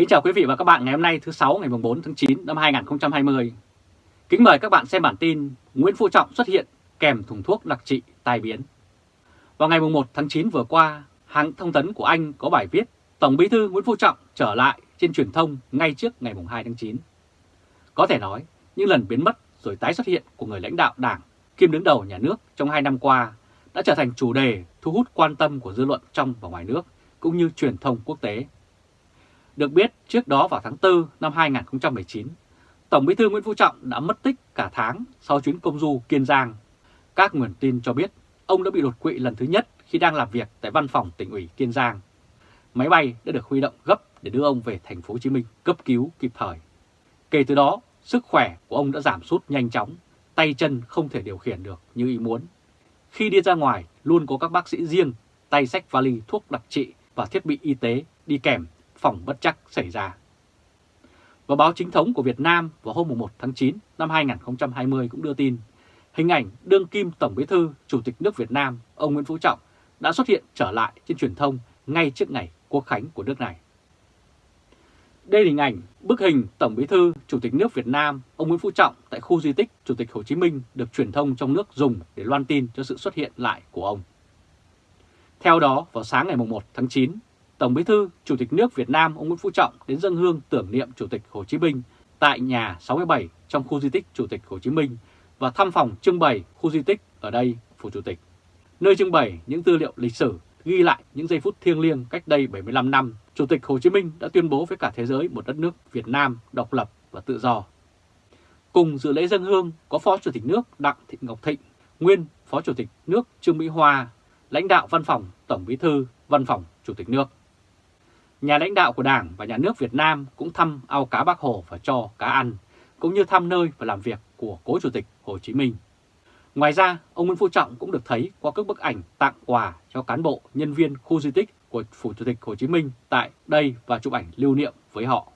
Kính chào quý vị và các bạn ngày hôm nay thứ 6 ngày 4 tháng 9 năm 2020. Kính mời các bạn xem bản tin Nguyễn Phú Trọng xuất hiện kèm thùng thuốc đặc trị tai biến. Vào ngày 1 tháng 9 vừa qua, hãng thông tấn của Anh có bài viết Tổng bí thư Nguyễn Phú Trọng trở lại trên truyền thông ngay trước ngày 2 tháng 9. Có thể nói, những lần biến mất rồi tái xuất hiện của người lãnh đạo đảng kiêm đứng đầu nhà nước trong hai năm qua đã trở thành chủ đề thu hút quan tâm của dư luận trong và ngoài nước cũng như truyền thông quốc tế. Được biết, trước đó vào tháng 4 năm 2019, Tổng bí thư Nguyễn Phú Trọng đã mất tích cả tháng sau chuyến công du Kiên Giang. Các nguồn tin cho biết ông đã bị đột quỵ lần thứ nhất khi đang làm việc tại văn phòng tỉnh ủy Kiên Giang. Máy bay đã được huy động gấp để đưa ông về thành phố Hồ Chí Minh cấp cứu kịp thời. Kể từ đó, sức khỏe của ông đã giảm sút nhanh chóng, tay chân không thể điều khiển được như ý muốn. Khi đi ra ngoài, luôn có các bác sĩ riêng, tay sách vali thuốc đặc trị và thiết bị y tế đi kèm phòng bất chắc xảy ra. Và báo chính thống của Việt Nam vào hôm 1 tháng 9 năm 2020 cũng đưa tin hình ảnh đương kim Tổng Bí thư Chủ tịch nước Việt Nam ông Nguyễn Phú Trọng đã xuất hiện trở lại trên truyền thông ngay trước ngày quốc khánh của nước này. Đây là hình ảnh bức hình Tổng Bí thư Chủ tịch nước Việt Nam ông Nguyễn Phú Trọng tại khu di tích Chủ tịch Hồ Chí Minh được truyền thông trong nước dùng để loan tin cho sự xuất hiện lại của ông. Theo đó, vào sáng ngày 1 tháng 9, Tổng Bí thư Chủ tịch nước Việt Nam ông Nguyễn Phú Trọng đến dân hương tưởng niệm Chủ tịch Hồ Chí Minh tại nhà 67 trong khu di tích Chủ tịch Hồ Chí Minh và thăm phòng trưng bày khu di tích ở đây Phủ Chủ tịch, nơi trưng bày những tư liệu lịch sử ghi lại những giây phút thiêng liêng cách đây 75 năm, Chủ tịch Hồ Chí Minh đã tuyên bố với cả thế giới một đất nước Việt Nam độc lập và tự do. Cùng dự lễ dân hương có Phó Chủ tịch nước Đặng Thị Ngọc Thịnh, nguyên Phó Chủ tịch nước Trương Mỹ Hoa, lãnh đạo Văn phòng Tổng Bí thư, Văn phòng Chủ tịch nước. Nhà lãnh đạo của Đảng và Nhà nước Việt Nam cũng thăm ao cá Bác Hồ và cho cá ăn, cũng như thăm nơi và làm việc của cố Chủ tịch Hồ Chí Minh. Ngoài ra, ông Nguyễn Phú Trọng cũng được thấy qua các bức ảnh tặng quà cho cán bộ, nhân viên khu di tích của Phủ Chủ tịch Hồ Chí Minh tại đây và chụp ảnh lưu niệm với họ.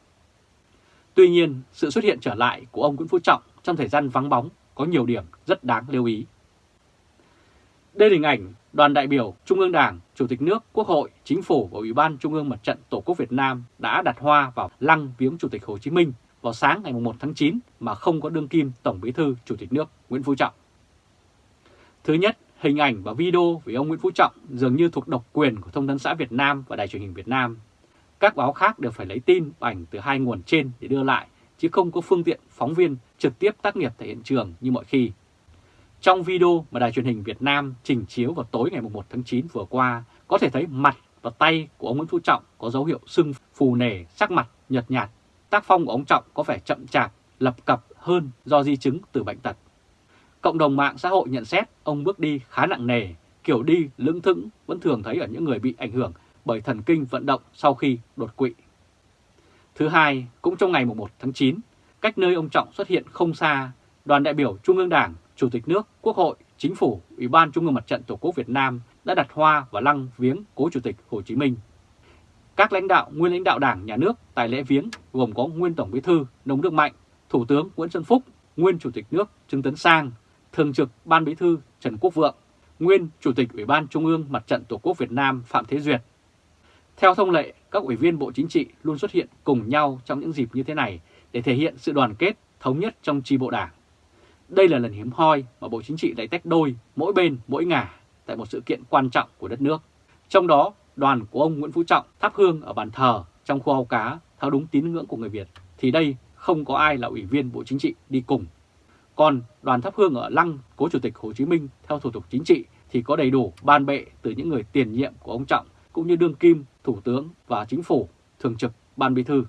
Tuy nhiên, sự xuất hiện trở lại của ông Nguyễn Phú Trọng trong thời gian vắng bóng có nhiều điểm rất đáng lưu ý. Đây là hình ảnh đoàn đại biểu Trung ương Đảng, Chủ tịch nước, Quốc hội, Chính phủ và Ủy ban Trung ương Mặt trận Tổ quốc Việt Nam đã đặt hoa vào lăng viếng Chủ tịch Hồ Chí Minh vào sáng ngày 1 tháng 9 mà không có đương kim Tổng Bí thư Chủ tịch nước Nguyễn Phú Trọng. Thứ nhất, hình ảnh và video về ông Nguyễn Phú Trọng dường như thuộc độc quyền của Thông tấn xã Việt Nam và Đài truyền hình Việt Nam. Các báo khác đều phải lấy tin và ảnh từ hai nguồn trên để đưa lại, chứ không có phương tiện phóng viên trực tiếp tác nghiệp tại hiện trường như mọi khi. Trong video mà Đài truyền hình Việt Nam trình chiếu vào tối ngày 1 tháng 9 vừa qua, có thể thấy mặt và tay của ông Nguyễn Phú Trọng có dấu hiệu sưng phù nề, sắc mặt nhợt nhạt. Tác phong của ông Trọng có vẻ chậm chạp, lập cập hơn do di chứng từ bệnh tật. Cộng đồng mạng xã hội nhận xét ông bước đi khá nặng nề, kiểu đi lững thững vẫn thường thấy ở những người bị ảnh hưởng bởi thần kinh vận động sau khi đột quỵ. Thứ hai, cũng trong ngày 1 tháng 9, cách nơi ông Trọng xuất hiện không xa, đoàn đại biểu Trung ương Đảng Chủ tịch nước, Quốc hội, Chính phủ, Ủy ban Trung ương Mặt trận Tổ quốc Việt Nam đã đặt hoa và lăng viếng cố Chủ tịch Hồ Chí Minh. Các lãnh đạo, nguyên lãnh đạo Đảng, Nhà nước tại lễ viếng gồm có nguyên Tổng Bí thư Nông Đức Mạnh, Thủ tướng Nguyễn Xuân Phúc, nguyên Chủ tịch nước Trương Tấn Sang, Thường trực Ban Bí thư Trần Quốc Vượng, nguyên Chủ tịch Ủy ban Trung ương Mặt trận Tổ quốc Việt Nam Phạm Thế Duyệt. Theo thông lệ, các ủy viên Bộ Chính trị luôn xuất hiện cùng nhau trong những dịp như thế này để thể hiện sự đoàn kết, thống nhất trong chi bộ đảng. Đây là lần hiếm hoi mà Bộ Chính trị lại tách đôi mỗi bên mỗi ngả tại một sự kiện quan trọng của đất nước. Trong đó, đoàn của ông Nguyễn Phú Trọng thắp hương ở bàn thờ trong khu ao cá theo đúng tín ngưỡng của người Việt, thì đây không có ai là ủy viên Bộ Chính trị đi cùng. Còn đoàn thắp hương ở lăng cố Chủ tịch Hồ Chí Minh theo thủ tục chính trị thì có đầy đủ ban bệ từ những người tiền nhiệm của ông Trọng cũng như đương kim, thủ tướng và chính phủ, thường trực, ban bí thư.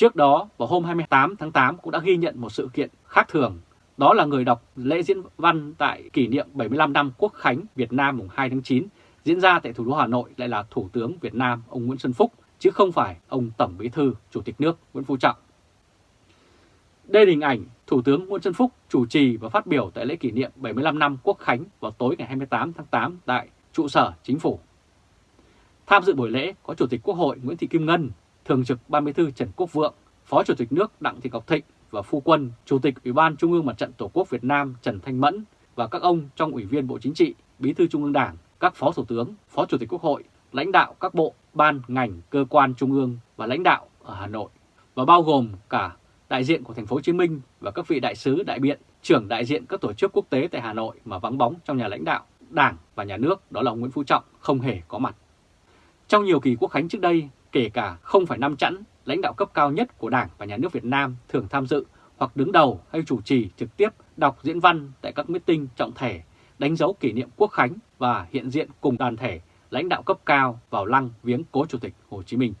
Trước đó, vào hôm 28 tháng 8 cũng đã ghi nhận một sự kiện khác thường. Đó là người đọc lễ diễn văn tại kỷ niệm 75 năm Quốc khánh Việt Nam mùng 2 tháng 9 diễn ra tại thủ đô Hà Nội lại là Thủ tướng Việt Nam ông Nguyễn Xuân Phúc, chứ không phải ông Tổng Bí thư Chủ tịch nước Nguyễn Phú Trọng. Đây là hình ảnh Thủ tướng Nguyễn Xuân Phúc chủ trì và phát biểu tại lễ kỷ niệm 75 năm Quốc khánh vào tối ngày 28 tháng 8 tại trụ sở chính phủ. Tham dự buổi lễ có Chủ tịch Quốc hội Nguyễn Thị Kim Ngân, Thường trực Ban Bí thư Trần Quốc Vượng, Phó Chủ tịch nước Đặng Thị Ngọc Thịnh và Phu Quân, Chủ tịch Ủy ban Trung ương Mặt trận Tổ quốc Việt Nam Trần Thanh Mẫn và các ông trong Ủy viên Bộ Chính trị, Bí thư Trung ương Đảng, các Phó Thủ tướng, Phó Chủ tịch Quốc hội, lãnh đạo các bộ, ban, ngành, cơ quan trung ương và lãnh đạo ở Hà Nội và bao gồm cả đại diện của thành phố Hồ Chí Minh và các vị đại sứ, đại biện, trưởng đại diện các tổ chức quốc tế tại Hà Nội mà vắng bóng trong nhà lãnh đạo, Đảng và nhà nước đó là ông Nguyễn Phú Trọng không hề có mặt. Trong nhiều kỳ quốc khánh trước đây, kể cả không phải năm chẵn, lãnh đạo cấp cao nhất của Đảng và nhà nước Việt Nam thường tham dự hoặc đứng đầu hay chủ trì trực tiếp đọc diễn văn tại các meeting trọng thể, đánh dấu kỷ niệm quốc khánh và hiện diện cùng đoàn thể lãnh đạo cấp cao vào lăng viếng cố Chủ tịch Hồ Chí Minh.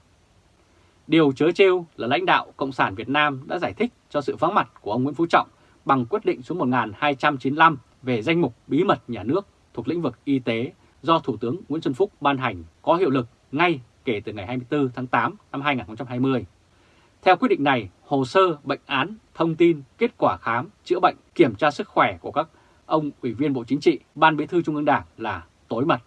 Điều chớ trêu là lãnh đạo Cộng sản Việt Nam đã giải thích cho sự vắng mặt của ông Nguyễn Phú Trọng bằng quyết định số 1295 về danh mục bí mật nhà nước thuộc lĩnh vực y tế do Thủ tướng Nguyễn Xuân Phúc ban hành có hiệu lực ngay kể từ ngày 24 tháng 8 năm 2020. Theo quyết định này, hồ sơ, bệnh án, thông tin, kết quả khám, chữa bệnh, kiểm tra sức khỏe của các ông Ủy viên Bộ Chính trị, Ban Bí thư Trung ương Đảng là tối mật.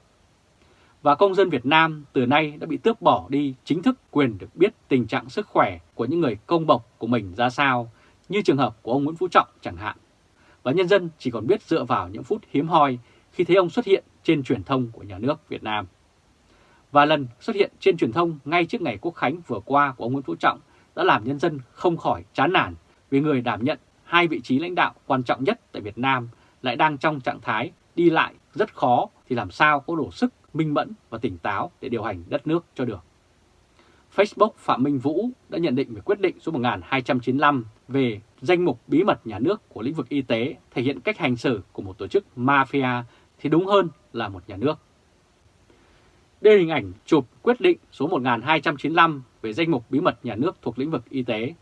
Và công dân Việt Nam từ nay đã bị tước bỏ đi chính thức quyền được biết tình trạng sức khỏe của những người công bộc của mình ra sao, như trường hợp của ông Nguyễn Phú Trọng chẳng hạn. Và nhân dân chỉ còn biết dựa vào những phút hiếm hoi khi thấy ông xuất hiện trên truyền thông của nhà nước Việt Nam. Và lần xuất hiện trên truyền thông ngay trước ngày Quốc Khánh vừa qua của ông Nguyễn Phú Trọng đã làm nhân dân không khỏi chán nản vì người đảm nhận hai vị trí lãnh đạo quan trọng nhất tại Việt Nam lại đang trong trạng thái đi lại rất khó thì làm sao có đủ sức, minh mẫn và tỉnh táo để điều hành đất nước cho được. Facebook Phạm Minh Vũ đã nhận định về quyết định số 1295 về danh mục bí mật nhà nước của lĩnh vực y tế thể hiện cách hành xử của một tổ chức mafia thì đúng hơn là một nhà nước. Đây là hình ảnh chụp quyết định số 1295 về danh mục bí mật nhà nước thuộc lĩnh vực y tế.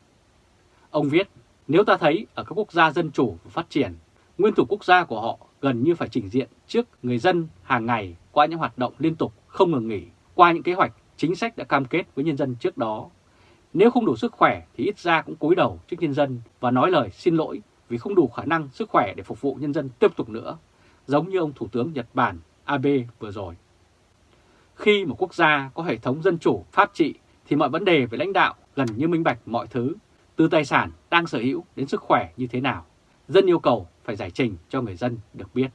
Ông viết, nếu ta thấy ở các quốc gia dân chủ và phát triển, nguyên thủ quốc gia của họ gần như phải trình diện trước người dân hàng ngày qua những hoạt động liên tục không ngừng nghỉ, qua những kế hoạch, chính sách đã cam kết với nhân dân trước đó. Nếu không đủ sức khỏe thì ít ra cũng cúi đầu trước nhân dân và nói lời xin lỗi vì không đủ khả năng sức khỏe để phục vụ nhân dân tiếp tục nữa, giống như ông Thủ tướng Nhật Bản Abe vừa rồi. Khi một quốc gia có hệ thống dân chủ, pháp trị thì mọi vấn đề về lãnh đạo gần như minh bạch mọi thứ, từ tài sản đang sở hữu đến sức khỏe như thế nào. Dân yêu cầu phải giải trình cho người dân được biết.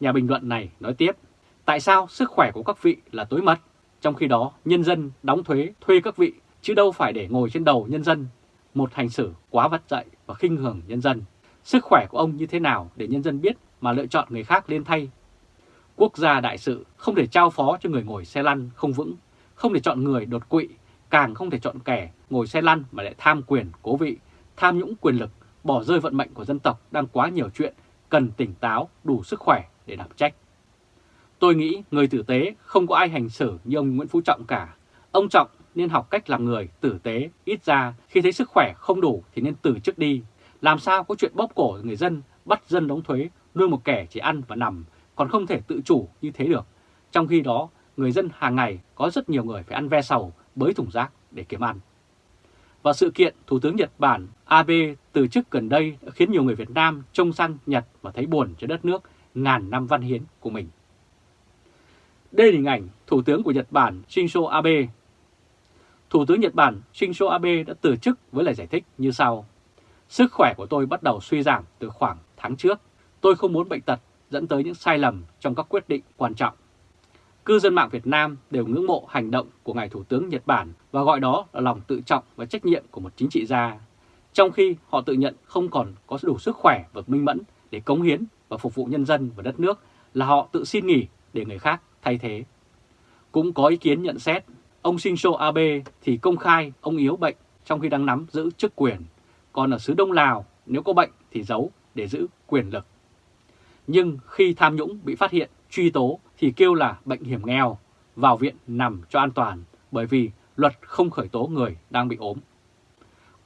Nhà bình luận này nói tiếp, tại sao sức khỏe của các vị là tối mật, trong khi đó nhân dân đóng thuế thuê các vị chứ đâu phải để ngồi trên đầu nhân dân, một hành xử quá vắt dậy và khinh hưởng nhân dân. Sức khỏe của ông như thế nào để nhân dân biết mà lựa chọn người khác lên thay Quốc gia đại sự không thể trao phó cho người ngồi xe lăn không vững, không thể chọn người đột quỵ, càng không thể chọn kẻ ngồi xe lăn mà lại tham quyền, cố vị, tham nhũng quyền lực, bỏ rơi vận mệnh của dân tộc đang quá nhiều chuyện, cần tỉnh táo, đủ sức khỏe để đảm trách. Tôi nghĩ người tử tế không có ai hành xử như ông Nguyễn Phú Trọng cả. Ông Trọng nên học cách làm người tử tế, ít ra khi thấy sức khỏe không đủ thì nên từ chức đi. Làm sao có chuyện bóp cổ người dân, bắt dân đóng thuế, nuôi một kẻ chỉ ăn và nằm còn không thể tự chủ như thế được. Trong khi đó, người dân hàng ngày có rất nhiều người phải ăn ve sầu, bới thùng rác để kiếm ăn. Và sự kiện Thủ tướng Nhật Bản Abe từ chức gần đây đã khiến nhiều người Việt Nam trông sang Nhật và thấy buồn cho đất nước ngàn năm văn hiến của mình. Đây là hình ảnh Thủ tướng của Nhật Bản Shinzo Abe. Thủ tướng Nhật Bản Shinzo Abe đã từ chức với lời giải thích như sau. Sức khỏe của tôi bắt đầu suy giảm từ khoảng tháng trước. Tôi không muốn bệnh tật dẫn tới những sai lầm trong các quyết định quan trọng. Cư dân mạng Việt Nam đều ngưỡng mộ hành động của Ngài Thủ tướng Nhật Bản và gọi đó là lòng tự trọng và trách nhiệm của một chính trị gia, trong khi họ tự nhận không còn có đủ sức khỏe và minh mẫn để cống hiến và phục vụ nhân dân và đất nước là họ tự xin nghỉ để người khác thay thế. Cũng có ý kiến nhận xét, ông Shinzo Abe thì công khai ông yếu bệnh trong khi đang nắm giữ chức quyền, còn ở xứ Đông Lào nếu có bệnh thì giấu để giữ quyền lực nhưng khi tham nhũng bị phát hiện, truy tố thì kêu là bệnh hiểm nghèo, vào viện nằm cho an toàn bởi vì luật không khởi tố người đang bị ốm.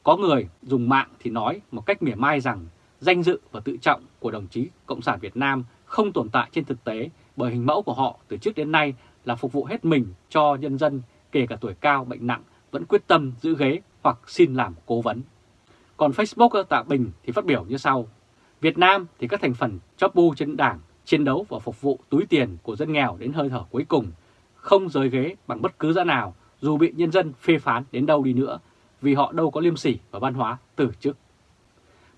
Có người dùng mạng thì nói một cách mỉa mai rằng danh dự và tự trọng của đồng chí Cộng sản Việt Nam không tồn tại trên thực tế bởi hình mẫu của họ từ trước đến nay là phục vụ hết mình cho nhân dân kể cả tuổi cao bệnh nặng vẫn quyết tâm giữ ghế hoặc xin làm cố vấn. Còn Facebook ờ, Tạ Bình thì phát biểu như sau. Việt Nam thì các thành phần chóp bu trên đảng chiến đấu và phục vụ túi tiền của dân nghèo đến hơi thở cuối cùng, không rời ghế bằng bất cứ giá nào dù bị nhân dân phê phán đến đâu đi nữa vì họ đâu có liêm sỉ và văn hóa từ chức.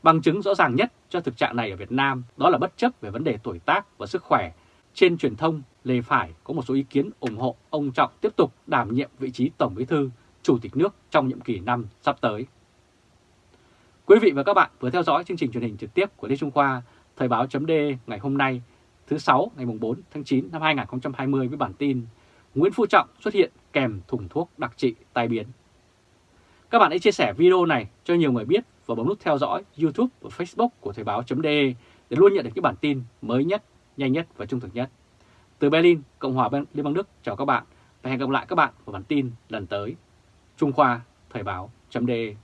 Bằng chứng rõ ràng nhất cho thực trạng này ở Việt Nam đó là bất chấp về vấn đề tuổi tác và sức khỏe, trên truyền thông, lề phải có một số ý kiến ủng hộ ông Trọng tiếp tục đảm nhiệm vị trí Tổng Bí thư, Chủ tịch nước trong nhiệm kỳ năm sắp tới. Quý vị và các bạn vừa theo dõi chương trình truyền hình trực tiếp của Lê Trung Khoa, Thời báo chấm ngày hôm nay, thứ 6 ngày 4 tháng 9 năm 2020 với bản tin Nguyễn Phú Trọng xuất hiện kèm thùng thuốc đặc trị tai biến. Các bạn hãy chia sẻ video này cho nhiều người biết và bấm nút theo dõi YouTube và Facebook của Thời báo .de để luôn nhận được những bản tin mới nhất, nhanh nhất và trung thực nhất. Từ Berlin, Cộng hòa Liên bang Đức chào các bạn và hẹn gặp lại các bạn vào bản tin lần tới. Trung Khoa Thời báo .de